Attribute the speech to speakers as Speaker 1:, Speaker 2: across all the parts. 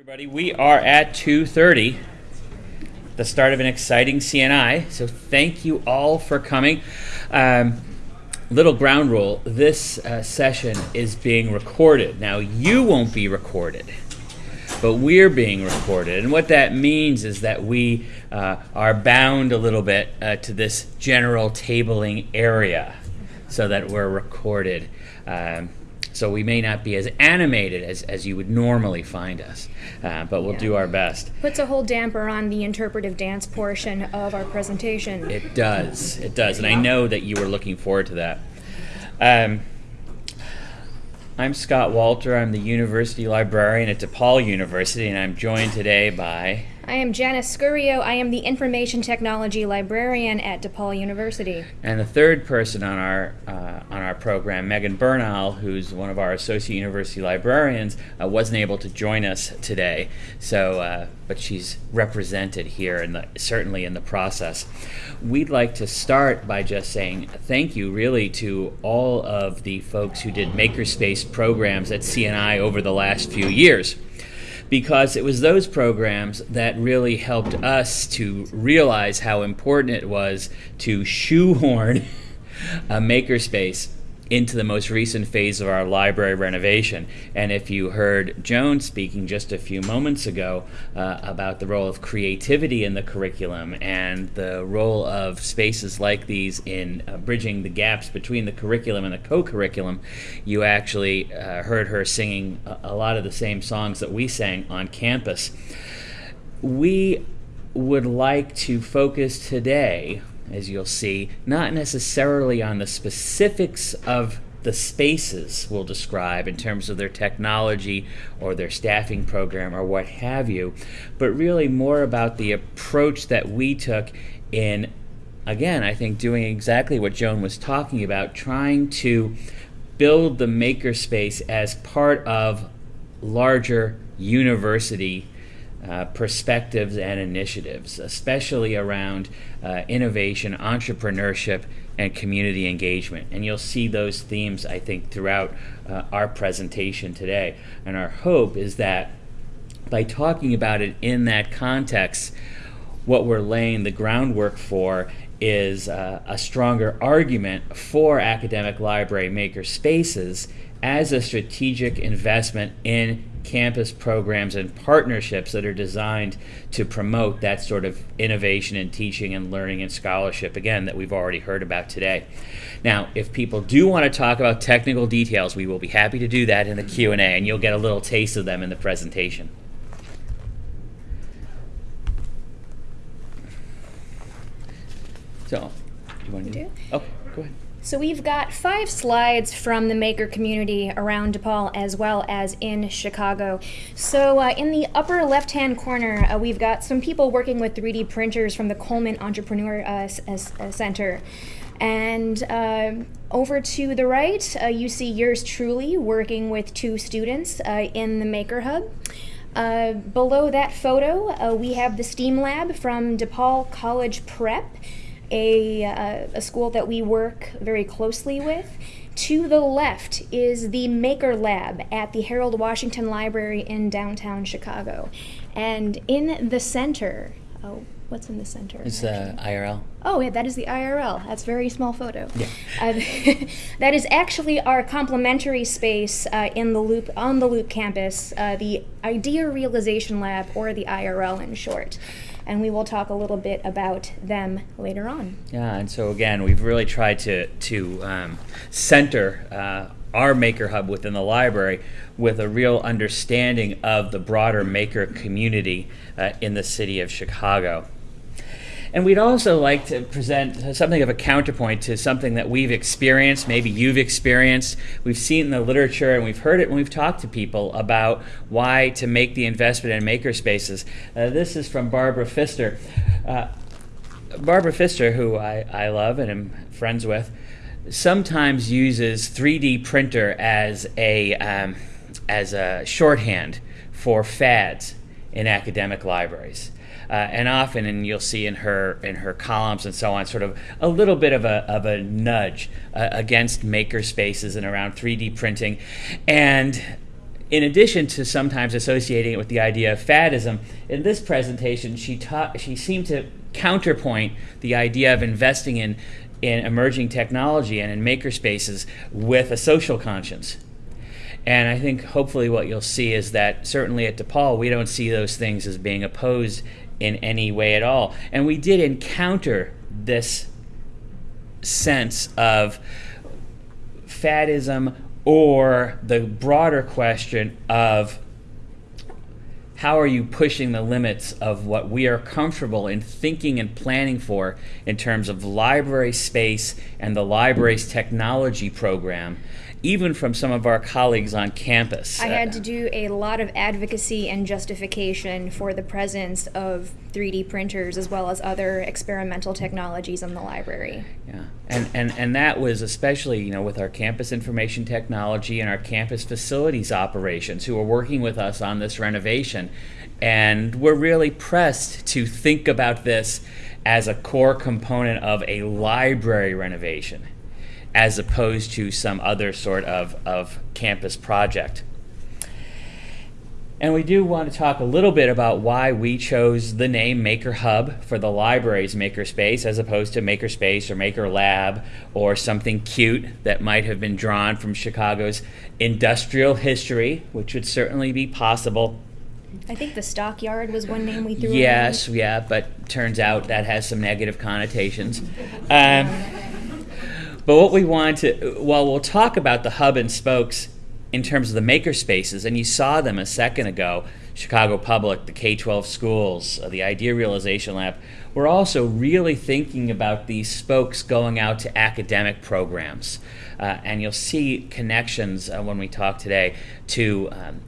Speaker 1: everybody. We are at 2:30, the start of an exciting CNI. So thank you all for coming. Um, little ground rule: this uh, session is being recorded. Now you won't be recorded, but we're being recorded, and what that means is that we uh, are bound a little bit uh, to this general tabling area, so that we're recorded. Um, so we may not be as animated as, as you would normally find us, uh, but we'll
Speaker 2: Yeah.
Speaker 1: do our best.
Speaker 2: Puts a whole damper on the interpretive dance portion of our presentation.
Speaker 1: It does, it does, and I know that you were looking forward to that. Um, I'm Scott Walter. I'm the university librarian at DePaul University, and I'm joined today by.
Speaker 2: I am Janice Scurio. I am the information technology librarian at DePaul University.
Speaker 1: And the third person on our uh, on our program, Megan Bernal, who's one of our associate university librarians, uh, wasn't able to join us today. So, uh, but she's represented here, and certainly in the process. We'd like to start by just saying thank you, really, to all of the folks who did makerspace programs at CNI over the last few years because it was those programs that really helped us to realize how important it was to shoehorn a makerspace into the most recent phase of our library renovation. And if you heard Joan speaking just a few moments ago uh, about the role of creativity in the curriculum and the role of spaces like these in uh, bridging the gaps between the curriculum and the co curriculum, you actually uh, heard her singing a, a lot of the same songs that we sang on campus. We would like to focus today as you'll see, not necessarily on the specifics of the spaces we'll describe in terms of their technology or their staffing program or what have you, but really more about the approach that we took in, again, I think doing exactly what Joan was talking about, trying to build the makerspace as part of larger university uh, perspectives and initiatives, especially around uh, innovation, entrepreneurship, and community engagement. And you'll see those themes, I think, throughout uh, our presentation today. And our hope is that by talking about it in that context, what we're laying the groundwork for is uh, a stronger argument for academic library maker spaces as a strategic investment in campus programs and partnerships that are designed to promote that sort of innovation in teaching and learning and scholarship again that we've already heard about today. Now if people do want to talk about technical details we will be happy to do that in the q&a and you'll get a little taste of them in the presentation. So you want to
Speaker 2: do?
Speaker 1: go ahead
Speaker 2: So we've got five slides from the maker community around DePaul as well as in Chicago. So uh, in the upper left-hand corner, uh, we've got some people working with 3D printers from the Coleman Entrepreneur uh, uh, Center. And um over to the right, uh, you see yours truly working with two students uh, in the Maker Hub. Uh, below that photo, uh, we have the STEAM Lab from DePaul College Prep a, uh, a school that we work very closely with. To the left is the Maker Lab at the Harold Washington Library in downtown Chicago. And in the center, oh, what's in the center?
Speaker 1: it's uh, irl
Speaker 2: Oh, yeah, that is the IRL. That's a very small photo.
Speaker 1: Yeah.
Speaker 2: Uh, that is actually our complementary space uh, in the Loop on the Loop campus, uh, the Idea Realization Lab, or the IRL in short. And we will talk a little bit about them later on.
Speaker 1: Yeah, and so again, we've really tried to to um, center uh, our Maker Hub within the library with a real understanding of the broader maker community uh, in the city of Chicago. And we'd also like to present something of a counterpoint to something that we've experienced, maybe you've experienced. We've seen in the literature and we've heard it when we've talked to people about why to make the investment in makerspaces. Uh, this is from Barbara Fister. Uh, Barbara Fister, who I, I love and am friends with, sometimes uses 3D printer as a, um, as a shorthand for fads in academic libraries. Uh, and often, and you'll see in her in her columns and so on, sort of a little bit of a of a nudge uh, against maker spaces and around 3D printing, and in addition to sometimes associating it with the idea of faddism, in this presentation, she, ta- she seemed to counterpoint the idea of investing in, in emerging technology and in makerspaces with a social conscience. And I think hopefully what you'll see is that certainly at DePaul, we don't see those things as being opposed in any way at all. And we did encounter this sense of faddism or the broader question of how are you pushing the limits of what we are comfortable in thinking and planning for in terms of library space and the library's technology program even from some of our colleagues on campus.
Speaker 2: I had to do a lot of advocacy and justification for the presence of 3D printers as well as other experimental technologies in the library.
Speaker 1: Yeah, and, and, and that was especially, you know, with our campus information technology and our campus facilities operations who are working with us on this renovation. And we're really pressed to think about this as a core component of a library renovation as opposed to some other sort of, of campus project. And we do want to talk a little bit about why we chose the name Maker Hub for the library's makerspace as opposed to Makerspace or Maker Lab or something cute that might have been drawn from Chicago's industrial history, which would certainly be possible.
Speaker 2: I think the stockyard was one name we threw.
Speaker 1: Yes, around. yeah, but turns out that has some negative connotations. Um, but what we want to, well, we'll talk about the hub and spokes in terms of the maker spaces, and you saw them a second ago Chicago Public, the K 12 schools, uh, the Idea Realization Lab. We're also really thinking about these spokes going out to academic programs. Uh, and you'll see connections uh, when we talk today to um,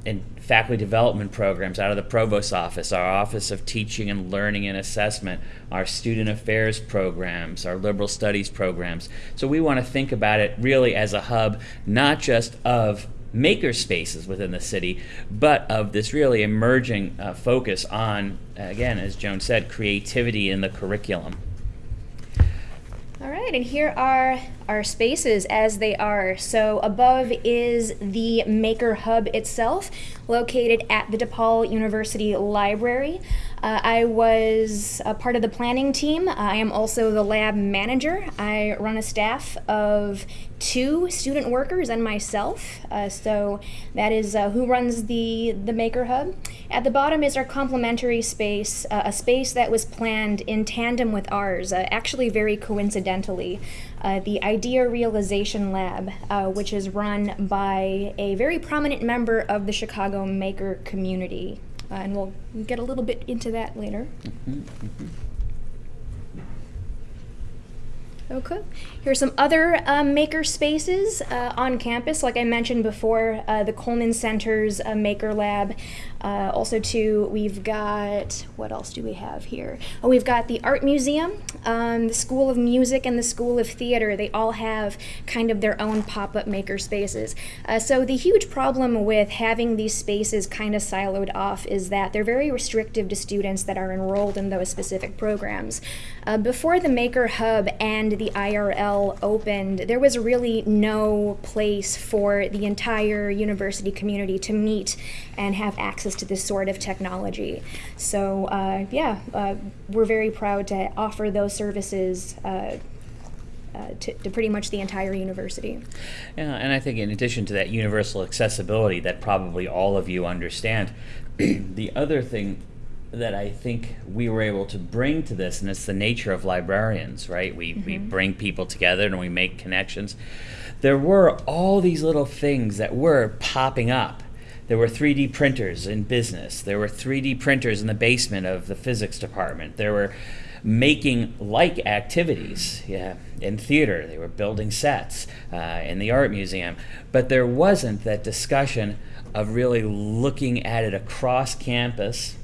Speaker 1: faculty development programs out of the provost office, our Office of Teaching and Learning and Assessment, our student affairs programs, our liberal studies programs. So we want to think about it really as a hub, not just of maker spaces within the city, but of this really emerging uh, focus on, again, as Joan said, creativity in the curriculum.
Speaker 2: All right, and here are our spaces as they are. So above is the Maker Hub itself, located at the DePaul University Library. Uh, I was a part of the planning team. I am also the lab manager. I run a staff of two student workers and myself. Uh, so that is uh, who runs the, the Maker Hub. At the bottom is our complementary space, uh, a space that was planned in tandem with ours, uh, actually very coincidentally. Uh, the Idea Realization Lab, which is run by a very prominent member of the Chicago Maker community. Uh, and we'll get a little bit into that later. Mm-hmm, mm-hmm. Okay. Here's some other um, maker spaces uh, on campus. Like I mentioned before, uh, the Coleman Center's uh, Maker Lab. Uh, also, too, we've got what else do we have here? Oh, we've got the Art Museum, um, the School of Music, and the School of Theater. They all have kind of their own pop-up maker spaces. Uh, so the huge problem with having these spaces kind of siloed off is that they're very restrictive to students that are enrolled in those specific programs. Uh, before the Maker Hub and the IRL opened, there was really no place for the entire university community to meet and have access to this sort of technology. So, uh, yeah, uh, we're very proud to offer those services. Uh, uh, to, to, pretty much the entire university.
Speaker 1: Yeah, and I think in addition to that universal accessibility that probably all of you understand, the other thing that I think we were able to bring to this, and it's the nature of librarians, right? We, mm-hmm. we bring people together and we make connections. There were all these little things that were popping up. There were 3D printers in business. There were 3D printers in the basement of the physics department. There were making like activities yeah, in theater. They were building sets uh, in the art museum. But there wasn't that discussion of really looking at it across campus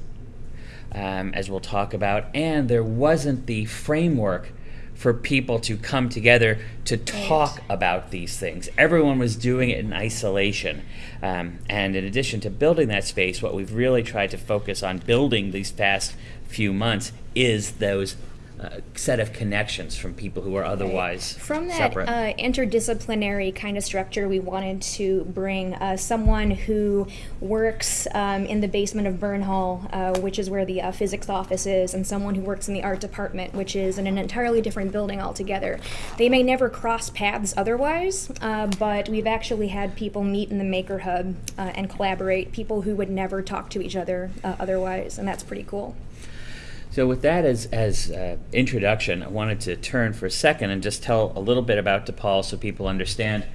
Speaker 1: um, as we'll talk about, and there wasn't the framework for people to come together to talk right. about these things. Everyone was doing it in isolation. Um, and in addition to building that space, what we've really tried to focus on building these past few months is those uh, set of connections from people who are otherwise
Speaker 2: From that
Speaker 1: separate.
Speaker 2: uh, interdisciplinary kind of structure, we wanted to bring uh, someone who works um, in the basement of Byrne Hall, uh, which is where the uh, physics office is, and someone who works in the art department, which is in an entirely different building altogether. They may never cross paths otherwise, uh, but we've actually had people meet in the Maker Hub uh, and collaborate, people who would never talk to each other uh, otherwise, and that's pretty cool.
Speaker 1: So, with that as as uh, introduction, I wanted to turn for a second and just tell a little bit about DePaul so people understand.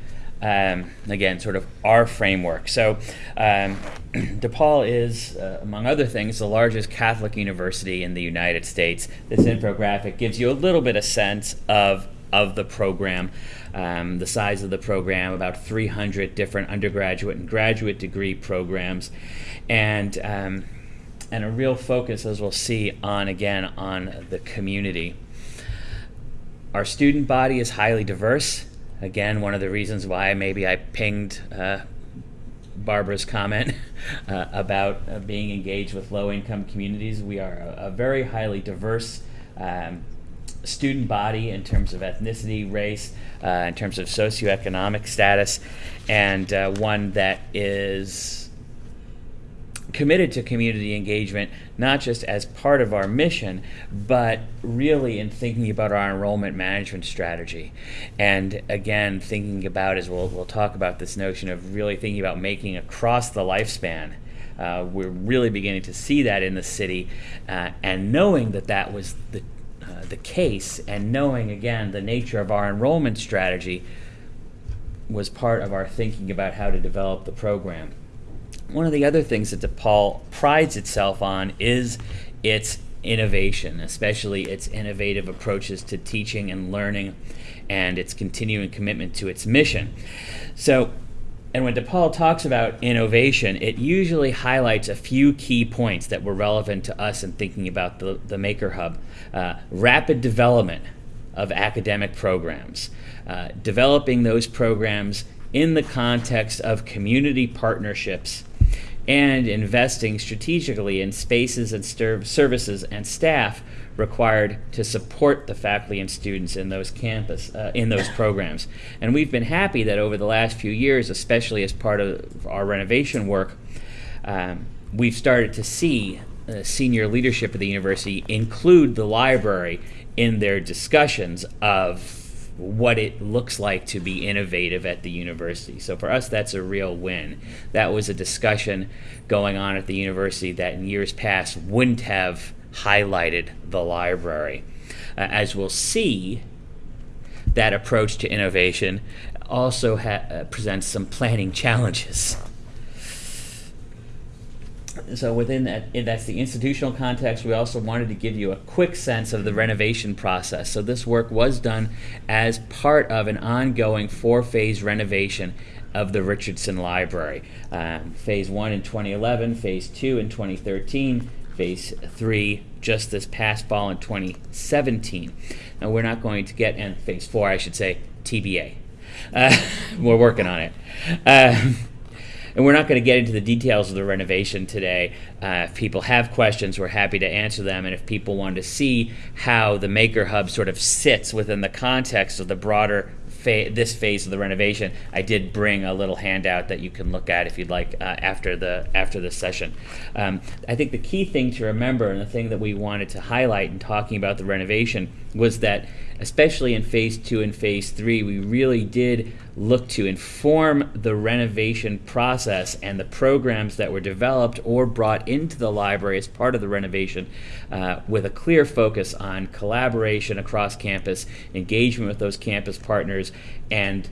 Speaker 1: Um, again, sort of our framework. So, um, DePaul is, uh, among other things, the largest Catholic university in the United States. This infographic gives you a little bit of sense of of the program, um, the size of the program, about 300 different undergraduate and graduate degree programs, and um, and a real focus, as we'll see, on again on the community. Our student body is highly diverse. Again, one of the reasons why maybe I pinged uh, Barbara's comment uh, about uh, being engaged with low income communities. We are a, a very highly diverse um, student body in terms of ethnicity, race, uh, in terms of socioeconomic status, and uh, one that is committed to community engagement, not just as part of our mission, but really in thinking about our enrollment management strategy. And again, thinking about, as we'll, we'll talk about this notion of really thinking about making across the lifespan. Uh, we're really beginning to see that in the city, uh, and knowing that that was the, uh, the case, and knowing again the nature of our enrollment strategy was part of our thinking about how to develop the program one of the other things that DePaul prides itself on is its innovation, especially its innovative approaches to teaching and learning and its continuing commitment to its mission. So, and when DePaul talks about innovation, it usually highlights a few key points that were relevant to us in thinking about the, the Maker Hub. Uh, rapid development of academic programs, uh, developing those programs in the context of community partnerships and investing strategically in spaces and services and staff required to support the faculty and students in those campus uh, in those programs. And we've been happy that over the last few years, especially as part of our renovation work, um, we've started to see uh, senior leadership of the university include the library in their discussions of what it looks like to be innovative at the university. So for us, that's a real win. That was a discussion going on at the university that in years past wouldn't have highlighted the library. Uh, as we'll see, that approach to innovation also uh, presents some planning challenges so within that, that's the institutional context. We also wanted to give you a quick sense of the renovation process. So this work was done as part of an ongoing four-phase renovation of the Richardson Library. Um, phase one in 2011, phase two in 2013, phase three just this past fall in 2017. Now we're not going to get, and phase four, I should say, TBA. Uh, we're working on it. Uh, and we're not going to get into the details of the renovation today. Uh, if people have questions, we're happy to answer them. And if people want to see how the Maker Hub sort of sits within the context of the broader this phase of the renovation, I did bring a little handout that you can look at if you'd like uh, after the after the session. Um, I think the key thing to remember, and the thing that we wanted to highlight in talking about the renovation, was that especially in phase two and phase three, we really did look to inform the renovation process and the programs that were developed or brought into the library as part of the renovation uh, with a clear focus on collaboration across campus, engagement with those campus partners, and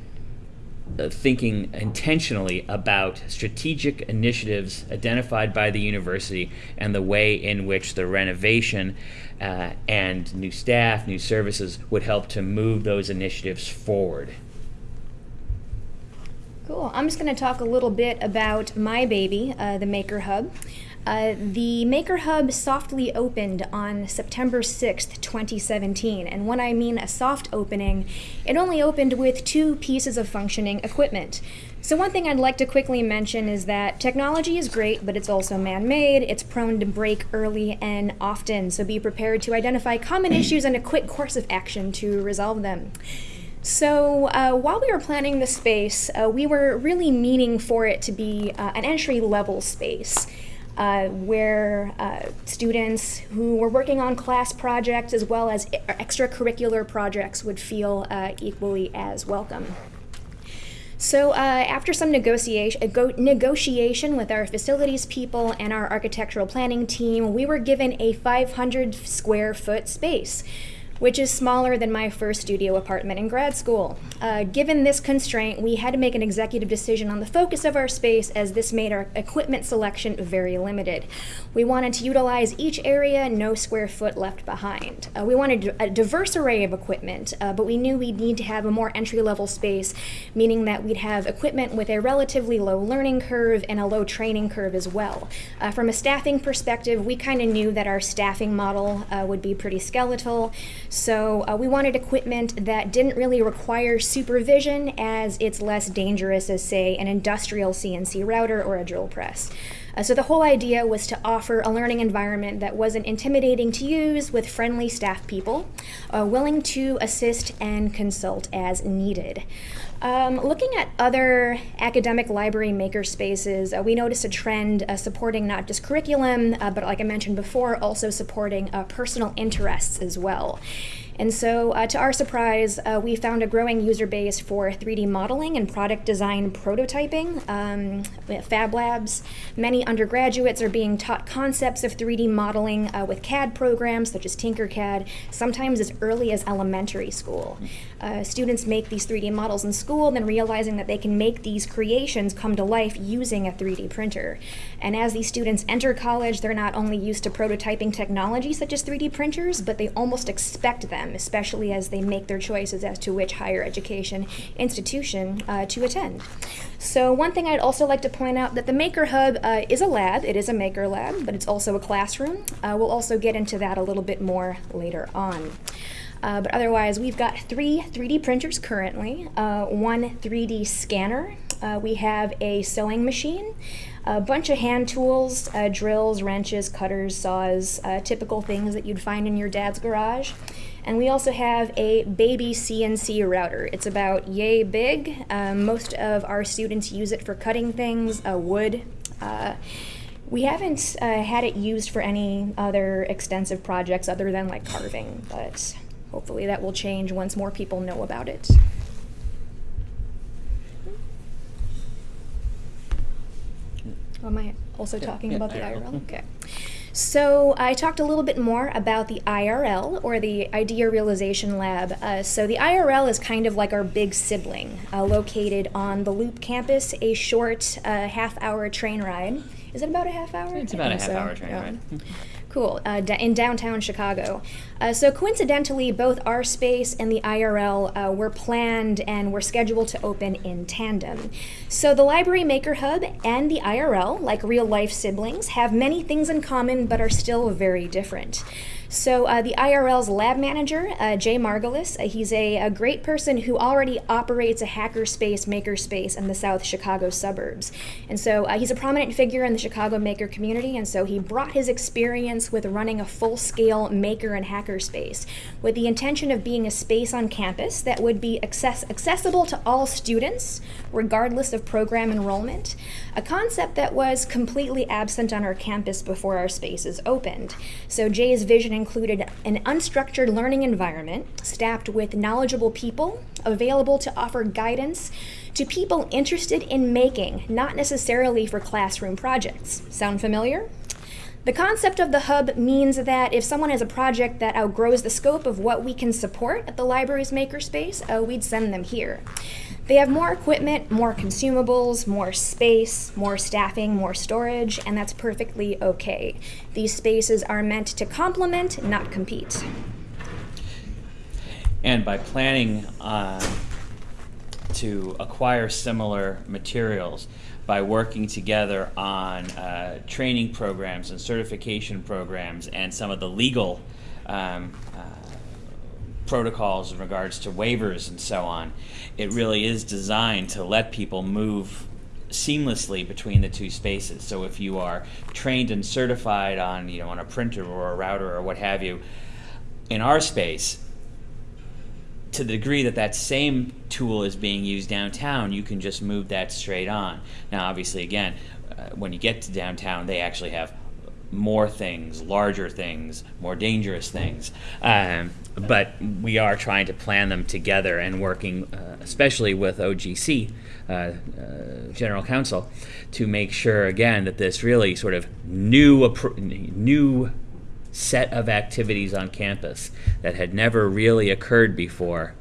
Speaker 1: thinking intentionally about strategic initiatives identified by the university and the way in which the renovation uh, and new staff, new services would help to move those initiatives forward.
Speaker 2: Cool. I'm just going to talk a little bit about my baby, uh, the Maker Hub. Uh, the Maker Hub softly opened on September 6th, 2017. And when I mean a soft opening, it only opened with two pieces of functioning equipment. So, one thing I'd like to quickly mention is that technology is great, but it's also man made. It's prone to break early and often, so be prepared to identify common issues and a quick course of action to resolve them. So, uh, while we were planning the space, uh, we were really meaning for it to be uh, an entry level space. Uh, where uh, students who were working on class projects as well as extracurricular projects would feel uh, equally as welcome. So, uh, after some negotiation, negotiation with our facilities people and our architectural planning team, we were given a 500 square foot space which is smaller than my first studio apartment in grad school. Uh, given this constraint, we had to make an executive decision on the focus of our space as this made our equipment selection very limited. We wanted to utilize each area, no square foot left behind. Uh, we wanted a diverse array of equipment, uh, but we knew we'd need to have a more entry level space, meaning that we'd have equipment with a relatively low learning curve and a low training curve as well. Uh, from a staffing perspective, we kind of knew that our staffing model uh, would be pretty skeletal. So uh, we wanted equipment that didn't really require supervision as it's less dangerous as, say, an industrial CNC router or a drill press. Uh, so the whole idea was to offer a learning environment that wasn't intimidating to use with friendly staff people, uh, willing to assist and consult as needed. Um, looking at other academic library maker spaces, uh, we noticed a trend uh, supporting not just curriculum, uh, but like I mentioned before, also supporting uh, personal interests as well. And so, uh, to our surprise, uh, we found a growing user base for 3D modeling and product design prototyping. Um, Fab Labs, many undergraduates are being taught concepts of 3D modeling uh, with CAD programs such as Tinkercad, sometimes as early as elementary school. Uh, students make these 3D models in school, then realizing that they can make these creations come to life using a 3D printer. And as these students enter college, they're not only used to prototyping technology such as 3D printers, but they almost expect them them, especially as they make their choices as to which higher education institution uh, to attend. So one thing I'd also like to point out that the Maker Hub uh, is a lab. It is a Maker Lab, but it's also a classroom. Uh, we'll also get into that a little bit more later on. Uh, but otherwise, we've got three 3D printers currently, uh, one 3D scanner. Uh, we have a sewing machine, a bunch of hand tools, uh, drills, wrenches, cutters, saws, uh, typical things that you'd find in your dad's garage. And we also have a baby CNC router. It's about yay big. Um, most of our students use it for cutting things, uh, wood. Uh, we haven't uh, had it used for any other extensive projects other than like carving, but hopefully that will change once more people know about it. Am I also
Speaker 1: Yeah,
Speaker 2: talking
Speaker 1: yeah,
Speaker 2: about the
Speaker 1: IRL.
Speaker 2: IRL? Okay. So I talked a little bit more about the IRL or the Idea Realization Lab. Uh, so the IRL is kind of like our big sibling, uh, located on the Loop campus, a short uh, half-hour train ride. Is it about a half hour?
Speaker 1: It's about a
Speaker 2: so,
Speaker 1: half-hour train
Speaker 2: yeah.
Speaker 1: ride.
Speaker 2: Cool. Uh, in downtown Chicago. Uh, so coincidentally, both our space and the IRL uh, were planned and were scheduled to open in tandem. So the Library Maker Hub and the IRL, like real life siblings, have many things in common but are still very different. So uh, the IRL's lab manager, uh, Jay Margalus, uh, he's a, a great person who already operates a hackerspace, makerspace in the South Chicago suburbs. And so uh, he's a prominent figure in the Chicago maker community, and so he brought his experience with running a full-scale maker and hackerspace with the intention of being a space on campus that would be access- accessible to all students, regardless of program enrollment, a concept that was completely absent on our campus before our spaces opened. So Jay's vision included an unstructured learning environment staffed with knowledgeable people available to offer guidance to people interested in making, not necessarily for classroom projects. Sound familiar? The concept of the hub means that if someone has a project that outgrows the scope of what we can support at the library's makerspace, uh, we'd send them here. They have more equipment, more consumables, more space, more staffing, more storage, and that's perfectly okay. These spaces are meant to complement, not compete.
Speaker 1: And by planning uh, to acquire similar materials by working together on uh, training programs and certification programs and some of the legal um, uh, protocols in regards to waivers and so on. It really is designed to let people move seamlessly between the two spaces. So if you are trained and certified on, you know, on a printer or a router or what have you, in our space, to the degree that that same tool is being used downtown, you can just move that straight on. Now, obviously, again, uh, when you get to downtown, they actually have more things, larger things, more dangerous things. Um, but we are trying to plan them together and working, uh, especially with OGC, uh, uh, General Counsel, to make sure again that this really sort of new new set of activities on campus that had never really occurred before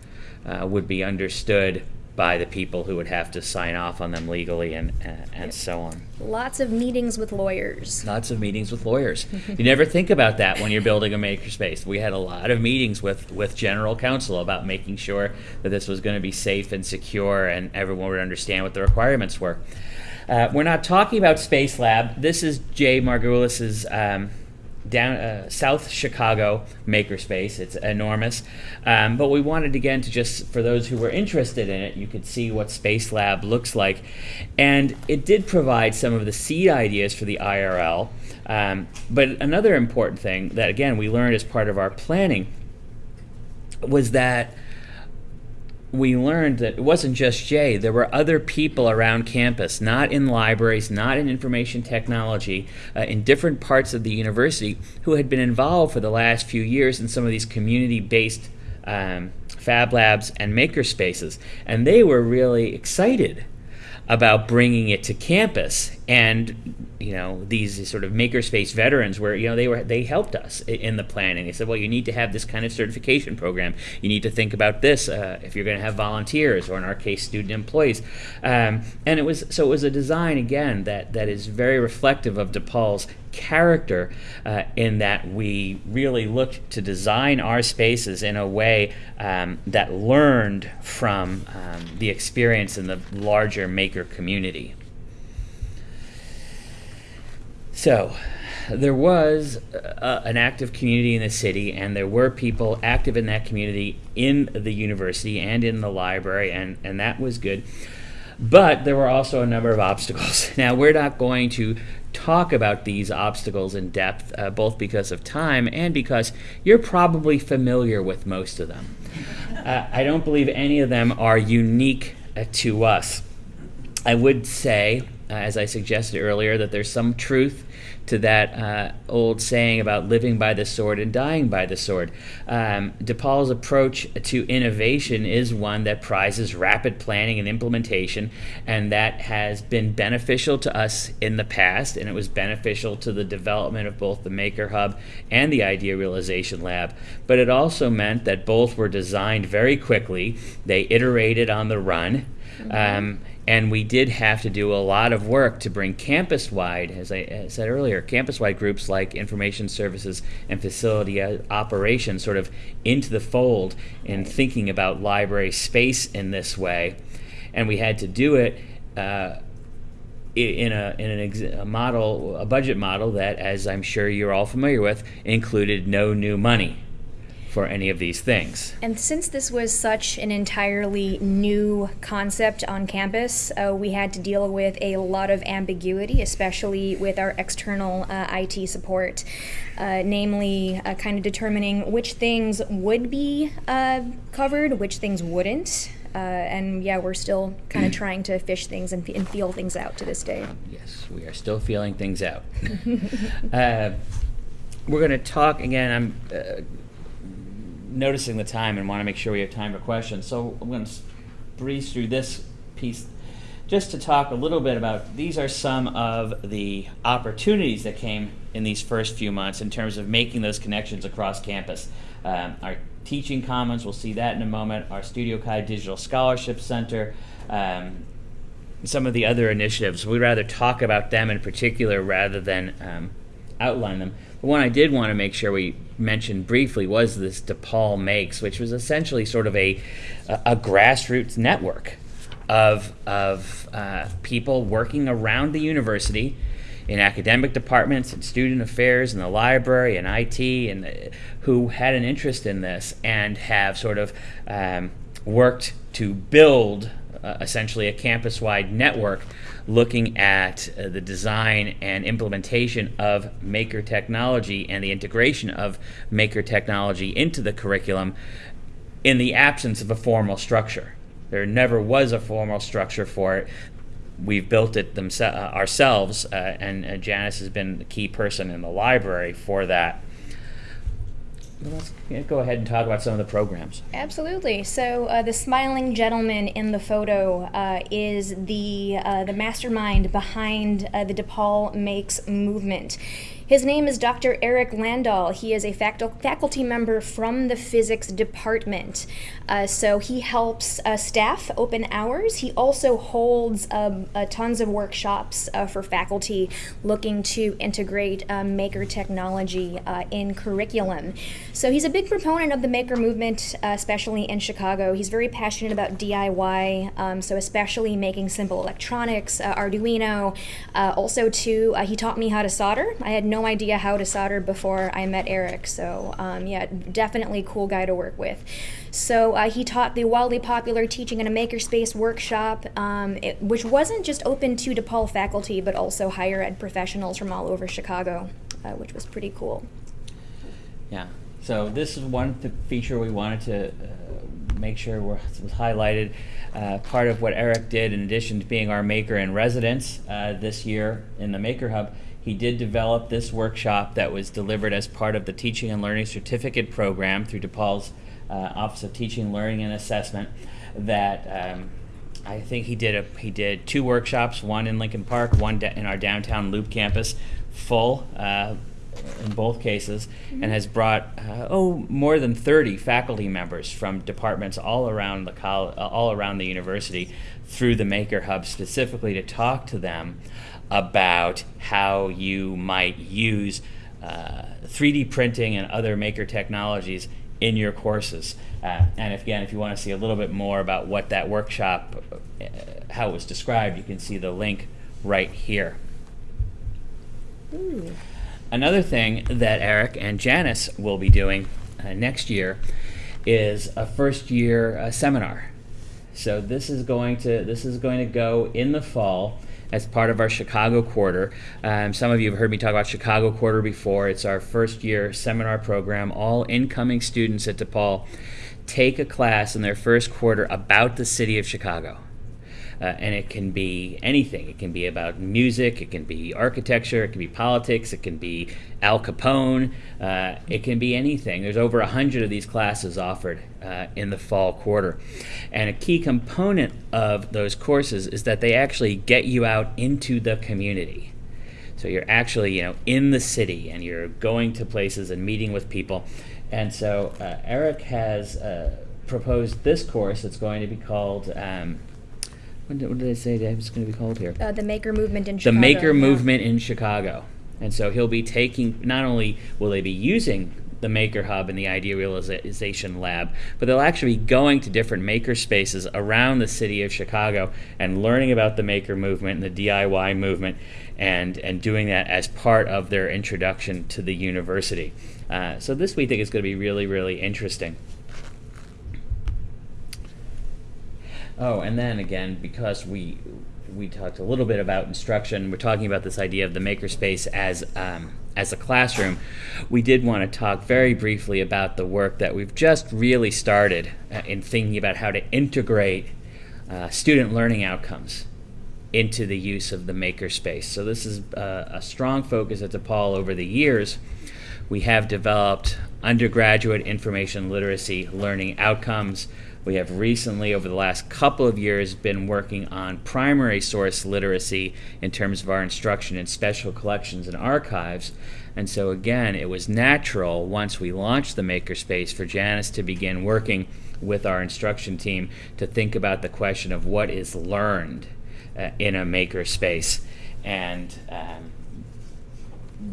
Speaker 1: uh, would be understood by the people who would have to sign off on them legally and, and, and so on.
Speaker 2: Lots of meetings with lawyers.
Speaker 1: Lots of meetings with lawyers. you never think about that when you're building a makerspace. We had a lot of meetings with, with general counsel about making sure that this was going to be safe and secure and everyone would understand what the requirements were. Uh, we're not talking about Space Lab. This is Jay Margalus's um, down uh, South Chicago makerspace. It's enormous, um, but we wanted again to just for those who were interested in it, you could see what Space Lab looks like, and it did provide some of the seed ideas for the IRL. Um, but another important thing that again we learned as part of our planning was that we learned that it wasn't just Jay. There were other people around campus, not in libraries, not in information technology, uh, in different parts of the university, who had been involved for the last few years in some of these community-based um, fab labs and maker spaces. And they were really excited about bringing it to campus and you know these sort of makerspace veterans where you know they were they helped us in the planning. They said well you need to have this kind of certification program. You need to think about this uh, if you're going to have volunteers or in our case student employees. Um, and it was so it was a design again that that is very reflective of DePaul's character uh, in that we really looked to design our spaces in a way um, that learned from um, the experience in the larger maker community. So, there was uh, an active community in the city, and there were people active in that community in the university and in the library, and, and that was good. But there were also a number of obstacles. Now, we're not going to talk about these obstacles in depth, uh, both because of time and because you're probably familiar with most of them. Uh, I don't believe any of them are unique uh, to us. I would say, uh, as I suggested earlier, that there's some truth to that uh, old saying about living by the sword and dying by the sword. Um, DePaul's approach to innovation is one that prizes rapid planning and implementation, and that has been beneficial to us in the past, and it was beneficial to the development of both the Maker Hub and the Idea Realization Lab. But it also meant that both were designed very quickly, they iterated on the run. Um, and we did have to do a lot of work to bring campus-wide, as I said earlier, campus-wide groups like information services and facility uh, operations sort of into the fold in thinking about library space in this way. And we had to do it uh, in a in an a model, a budget model that, as I'm sure you're all familiar with, included no new money for any of these things.
Speaker 2: And since this was such an entirely new concept on campus, uh, we had to deal with a lot of ambiguity, especially with our external uh, IT support, uh, namely uh, kind of determining which things would be uh, covered, which things wouldn't. Uh, and yeah, we're still kind of trying to fish things and, and, feel things out to this day.
Speaker 1: Yes, we are still feeling things out. we're going to talk again. I'm noticing the time and want to make sure we have time for questions. So I'm going to breeze through this piece just to talk a little bit about these are some of the opportunities that came in these first few months in terms of making those connections across campus. Um, our teaching commons, we'll see that in a moment, our Studio Kai Digital Scholarship Center, um, some of the other initiatives. We'd rather talk about them in particular rather than um, outline them. The one I did want to make sure we mentioned briefly was this DePaul Makes, which was essentially sort of a, a, a grassroots network of, of uh, people working around the university in academic departments and student affairs and the library and IT and uh, who had an interest in this and have sort of um, worked to build uh, essentially a campus-wide network looking at uh, the design and implementation of maker technology and the integration of maker technology into the curriculum in the absence of a formal structure. There never was a formal structure for it. We've built it uh, ourselves, uh, and uh, Janice has been the key person in the library for that. Let's go ahead and talk about some of the programs.
Speaker 2: Absolutely. So uh, the smiling gentleman in the photo uh, is the uh, the mastermind behind uh, the DePaul Makes movement. His name is Dr. Eric Landahl. He is a faculty member from the physics department. Uh, so he helps uh, staff open hours. He also holds um, uh, tons of workshops uh, for faculty looking to integrate um, maker technology uh, in curriculum. So he's a big proponent of the maker movement, uh, especially in Chicago. He's very passionate about DIY, um, so especially making simple electronics, Arduino. also, too, he taught me how to solder. I had no idea how to solder before I met Eric. So um, yeah, definitely cool guy to work with. So uh, he taught the wildly popular Teaching in a Makerspace workshop, um, it, which wasn't just open to DePaul faculty, but also higher ed professionals from all over Chicago, uh, which was pretty cool.
Speaker 1: Yeah. So this is one feature we wanted to uh, make sure was highlighted. Uh, part of what Eric did, in addition to being our maker in residence uh, this year in the Maker Hub, he did develop this workshop that was delivered as part of the Teaching and Learning Certificate Program through DePaul's uh, Office of Teaching, Learning, and Assessment. That um, I think he did a, he did two workshops, one in Lincoln Park, one in our downtown Loop campus, full uh, in both cases, mm-hmm. and has brought uh, oh more than 30 faculty members from departments all around the college, all around the university through the Maker Hub specifically to talk to them about how you might use uh, 3D printing and other maker technologies in your courses. Uh, and if, again, if you want to see a little bit more about what that workshop, uh, how it was described, you can see the link right here. Ooh. Another thing that Eric and Janice will be doing uh, next year is a first year uh, seminar. So this is going to this is going to go in the fall as part of our Chicago quarter. Um, some of you have heard me talk about Chicago quarter before. It's our first year seminar program. All incoming students at DePaul take a class in their first quarter about the city of Chicago. Uh, and it can be anything. It can be about music, it can be architecture, it can be politics, it can be Al Capone, uh, it can be anything. There's over a hundred of these classes offered uh, in the fall quarter. And a key component of those courses is that they actually get you out into the community. So you're actually, you know, in the city and you're going to places and meeting with people. And so uh, Eric has uh, proposed this course. It's going to be called um, what did, what did I say that it's going to be called here?
Speaker 2: Uh, the Maker Movement in Chicago.
Speaker 1: the Maker
Speaker 2: yeah.
Speaker 1: Movement in Chicago. And so he'll be taking, not only will they be using the Maker Hub and the Idea Realization Lab, but they'll actually be going to different maker spaces around the city of Chicago and learning about the Maker Movement and the DIY movement and, and doing that as part of their introduction to the university. Uh, so this we think is going to be really, really interesting. Oh, and then again, because we we talked a little bit about instruction, we're talking about this idea of the makerspace as um, as a classroom. We did want to talk very briefly about the work that we've just really started uh, in thinking about how to integrate uh, student learning outcomes into the use of the makerspace. So this is uh, a strong focus at DePaul over the years. We have developed undergraduate information literacy learning outcomes we have recently, over the last couple of years, been working on primary source literacy in terms of our instruction in special collections and archives. And so, again, it was natural once we launched the Makerspace for Janice to begin working with our instruction team to think about the question of what is learned uh, in a makerspace. And um,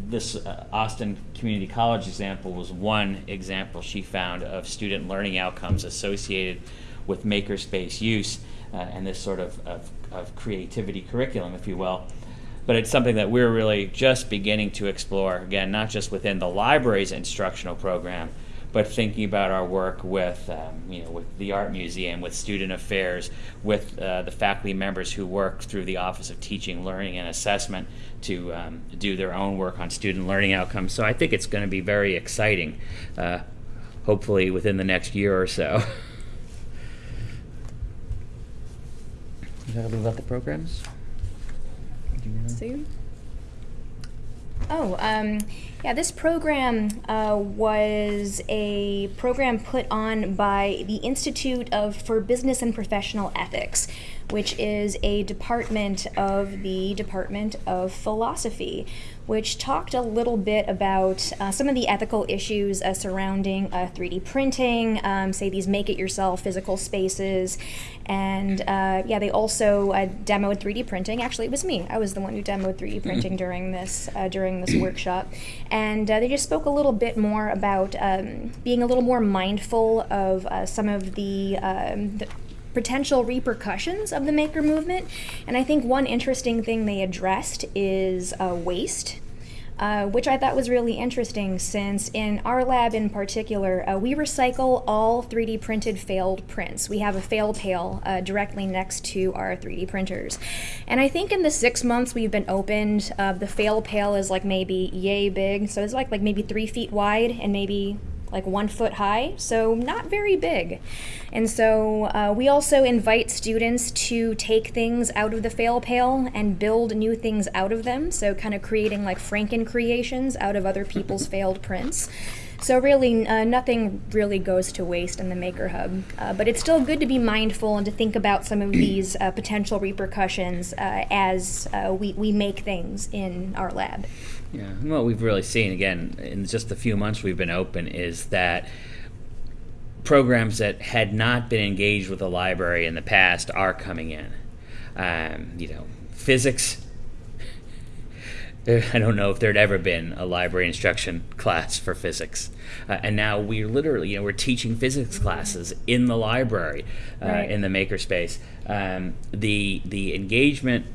Speaker 1: this uh, Austin Community College example was one example she found of student learning outcomes associated with makerspace use. uh, and this sort of, of, of creativity curriculum, if you will but it's something that we're really just beginning to explore again not just within the library's instructional program but thinking about our work with um, you know with the art museum with student affairs with uh, the faculty members who work through the office of teaching learning and assessment to um, do their own work on student learning outcomes. So i think it's going to be very exciting uh, hopefully within the next year or so. You talk about the programs?
Speaker 2: Sue? Oh, um, yeah, this program uh, was a program put on by the Institute of for Business and Professional Ethics, which is a department of the Department of Philosophy, which talked a little bit about uh, some of the ethical issues uh, surrounding uh, 3D printing, um, say these make it yourself physical spaces. And uh, yeah, they also uh, demoed 3D printing. Actually, it was me. I was the one who demoed 3D printing during this uh, during this workshop. And they just spoke a little bit more about um, being a little more mindful of some of the, um, the potential repercussions of the maker movement. And I think one interesting thing they addressed is uh, waste. Uh, which I thought was really interesting since in our lab in particular, uh, we recycle all 3D printed failed prints. We have a fail pail uh, directly next to our 3D printers. And I think in the six months we've been opened, uh, the fail pail is like maybe yay big. So it's like, like maybe three feet wide and maybe like one foot high, so not very big. And so uh, we also invite students to take things out of the fail pail and build new things out of them, so kind of creating like Franken creations out of other people's failed prints. So really, uh, nothing really goes to waste in the Maker Hub. Uh, but it's still good to be mindful and to think about some of these uh, potential repercussions uh, as uh, we, we make things in our lab.
Speaker 1: Yeah, and what we've really seen again in just the few months we've been open is that programs that had not been engaged with the library in the past are coming in. Um, you know, physics. I don't know if there'd ever been a library instruction class for physics, uh, and now we're literally, you know, we're teaching physics classes in the library, uh, right. in the makerspace. Um, the the engagement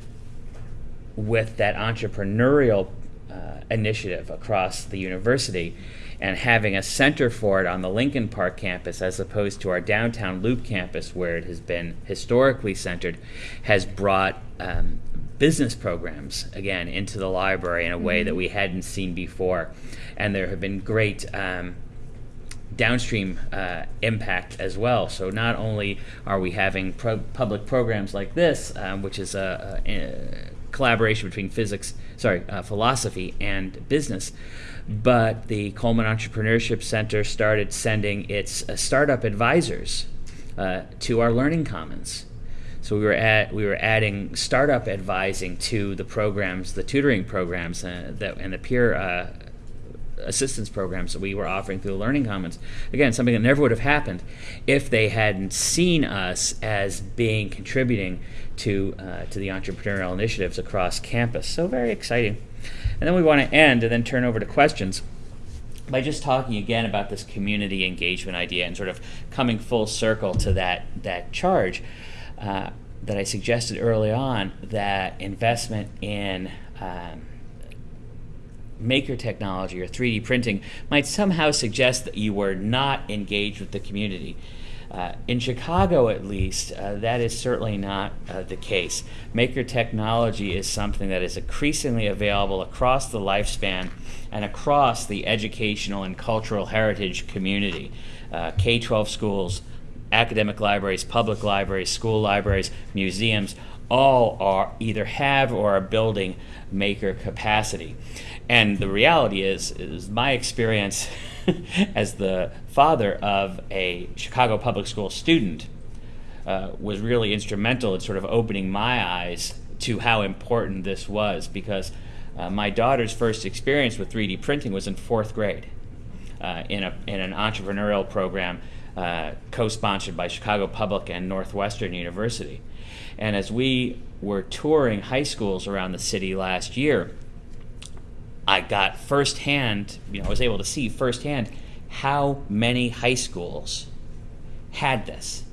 Speaker 1: with that entrepreneurial uh, initiative across the university and having a center for it on the Lincoln Park campus as opposed to our downtown Loop campus where it has been historically centered has brought um, business programs again into the library in a way mm-hmm. that we hadn't seen before and there have been great um, downstream uh, impact as well. So not only are we having pro- public programs like this, um, which is a, a, a, collaboration between physics, sorry, uh, philosophy and business. But the Coleman Entrepreneurship Center started sending its uh, startup advisors uh, to our learning commons. So we were at we were adding startup advising to the programs, the tutoring programs, uh, that and the peer uh, assistance programs that we were offering through the Learning Commons. Again, something that never would have happened if they hadn't seen us as being contributing to uh, to the entrepreneurial initiatives across campus. So very exciting. And then we want to end and then turn over to questions by just talking again about this community engagement idea and sort of coming full circle to that that charge uh, that I suggested early on that investment in um, maker technology or 3D printing might somehow suggest that you were not engaged with the community. Uh, in Chicago, at least, uh, that is certainly not uh, the case. Maker technology is something that is increasingly available across the lifespan and across the educational and cultural heritage community. Uh, K 12 schools, academic libraries, public libraries, school libraries, museums all are either have or are building maker capacity. And the reality is, is my experience as the father of a Chicago public school student uh, was really instrumental in sort of opening my eyes to how important this was because uh, my daughter's first experience with 3D printing was in fourth grade uh, in, a, in an entrepreneurial program uh, co sponsored by Chicago Public and Northwestern University. And as we were touring high schools around the city last year, I got firsthand, you know, I was able to see firsthand how many high schools had this.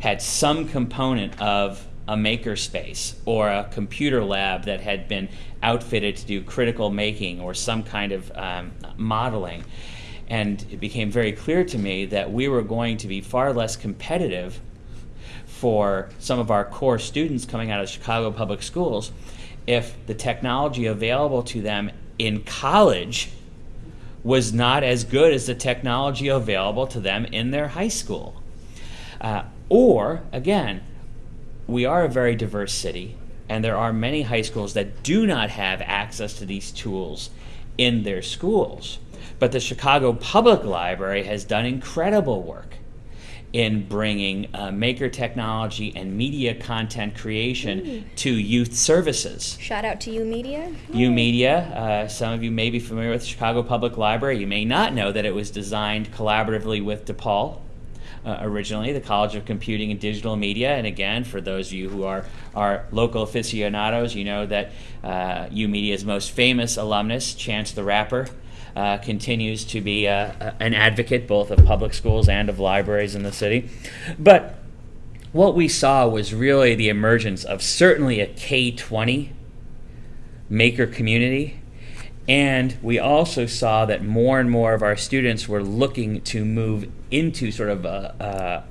Speaker 1: had some component of a makerspace or a computer lab that had been outfitted to do critical making or some kind of um, modeling. And it became very clear to me that we were going to be far less competitive for some of our core students coming out of Chicago public schools if the technology available to them in college was not as good as the technology available to them in their high school. Uh, or, again, we are a very diverse city, and there are many high schools that do not have access to these tools in their schools. But the Chicago Public Library has done incredible work in bringing uh, maker technology and media content creation to youth services.
Speaker 2: Shout out to you, media.
Speaker 1: YOUmedia, uh, some of you may be familiar with Chicago Public Library. You may not know that it was designed collaboratively with DePaul. Uh, originally, the College of Computing and Digital Media, and again, for those of you who are are local aficionados, you know that uh, YOUmedia's most famous alumnus, Chance the Rapper, uh, continues to be uh, an advocate both of public schools and of libraries in the city. But what we saw was really the emergence of certainly a K 20 maker community. And we also saw that more and more of our students were looking to move into sort of a, a,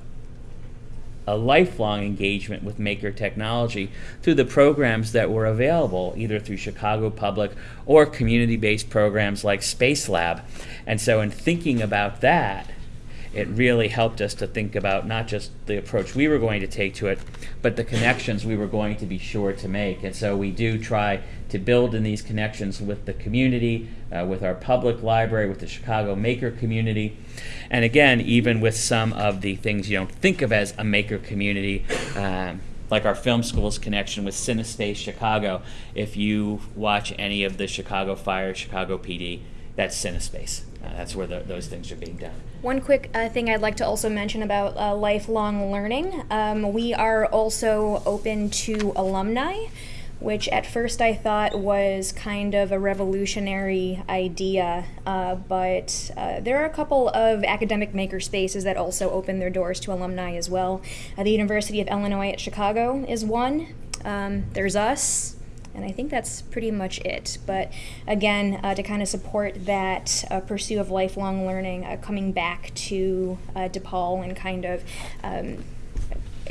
Speaker 1: a lifelong engagement with maker technology through the programs that were available, either through Chicago Public or community based programs like Space Lab. And so, in thinking about that, it really helped us to think about not just the approach we were going to take to it, but the connections we were going to be sure to make. And so we do try to build in these connections with the community, uh, with our public library, with the Chicago maker community. And again, even with some of the things you don't think of as a maker community, um, like our film school's connection with CineSpace Chicago. If you watch any of the Chicago Fire, Chicago PD, that's CineSpace. Uh, that's where the, those things are being done.
Speaker 2: One quick uh, thing I'd like to also mention about uh, lifelong learning. Um, we are also open to alumni, which at first I thought was kind of a revolutionary idea, uh, but uh, there are a couple of academic maker spaces that also open their doors to alumni as well. Uh, the University of Illinois at Chicago is one. Um, there's us. And I think that's pretty much it. But again, uh, to kind of support that uh, pursuit of lifelong learning, uh, coming back to uh, DePaul and kind of um,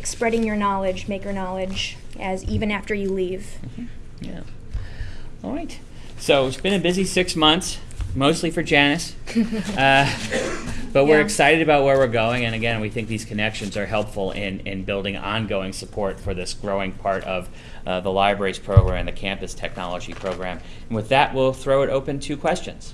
Speaker 2: spreading your knowledge, maker knowledge, as even after you leave.
Speaker 1: Yeah. All right. So it's been a busy six months, mostly for Janice. but we're excited about where we're going. And again, we think these connections are helpful in, in building ongoing support for this growing part of uh, the libraries program and the campus technology program. And with that, we'll throw it open to questions.